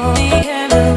Oh,